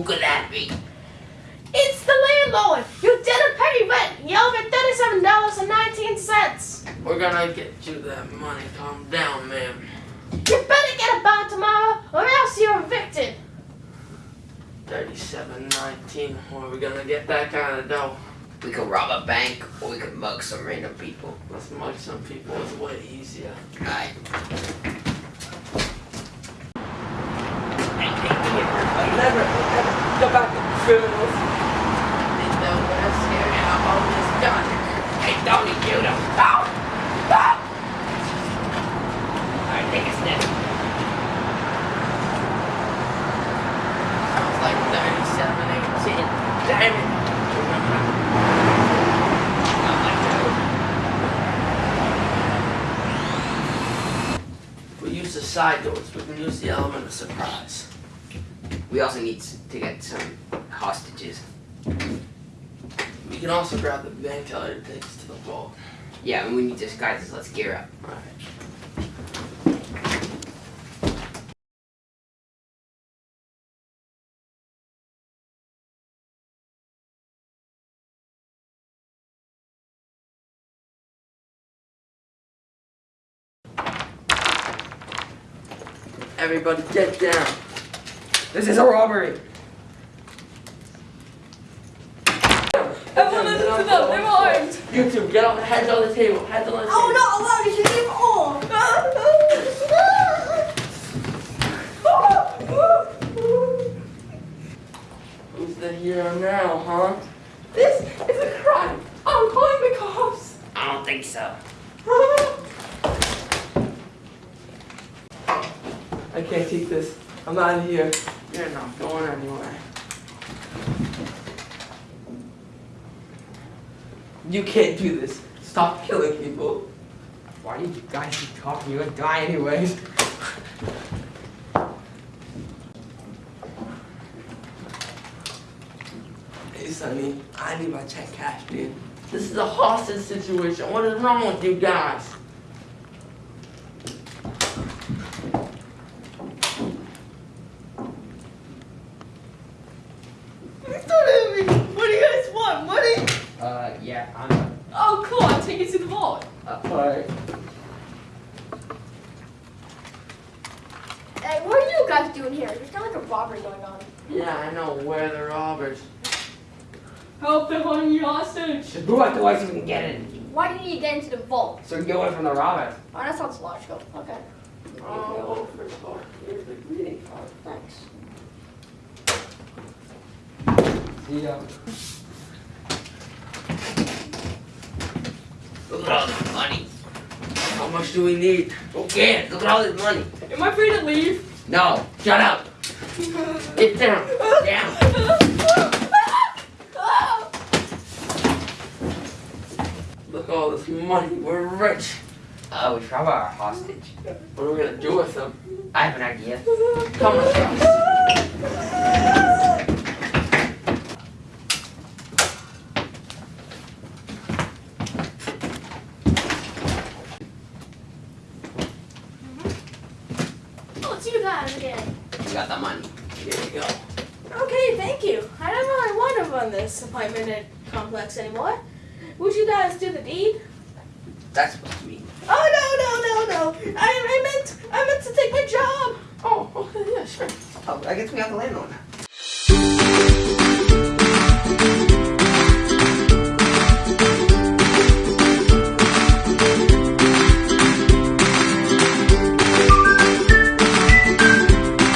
Who could that be? It's the landlord. You didn't pay rent. You owe me thirty-seven dollars and nineteen cents. We're gonna get you that money. Calm down, ma'am. You better get a bond tomorrow, or else you're evicted. Thirty-seven nineteen. Where are we gonna get that kind of dough? We could rob a bank or we could mug some random people. Let's mug some people. It's way easier. Alright. Hey, hey, come here, everybody. Never, never go back criminals. They know what I'm scared of. All this done. Hey, Tony, you don't stop! Stop! Alright, take a sniff. Sounds like thirty-seven eighteen. Damn it. We use the side doors, we can use the element of surprise. We also need to get some hostages. We can also grab the bank teller us to the vault. Yeah, and we need disguises. Let's gear up. Alright. Everybody get down. This is a robbery! Everyone listen to them. They're armed. You two, get on, heads on the table, heads on the oh, table. Oh not allowed. You should leave all. Who's the hero now, huh? This is a crime. I'm calling the cops. I don't think so. I can't take this. I'm out of here. You're not going anywhere. You can't do this. Stop killing people. Why do you guys keep talking? You're gonna die anyways. Hey, Sonny, I need my check cash, dude. This is a hostage situation. What is wrong with you guys? What do you guys want? Money? Uh, yeah, I'm. Oh, cool. I'll take you to the vault. Alright. Hey, what are you guys doing here? There's kind of like a robbery going on. Yeah, I know. Where are the robbers? Help! They're holding you hostage. Just move out the way so we can get in. Why do you need to get into the vault? So we can get away from the robbers. Oh, that sounds logical. Okay. Oh, first of all, here's the greeting card. Thanks. See ya. Look at all this money. How much do we need? Who cares? Look at all this money. Am I free to leave? No, shut up. Get down. Down. Look at all this money. We're rich. Oh, we should rob our hostage. What are we gonna do with them? I have an idea. Come with us. You guys again. We got the money. Here you go. Okay, thank you. I don't really want to run this apartment complex anymore. Would you guys do the deed? That's supposed to be. Oh no no no no! I, I meant I meant to take my job. Oh, okay, yeah, sure. Oh, I guess we have the landlord now.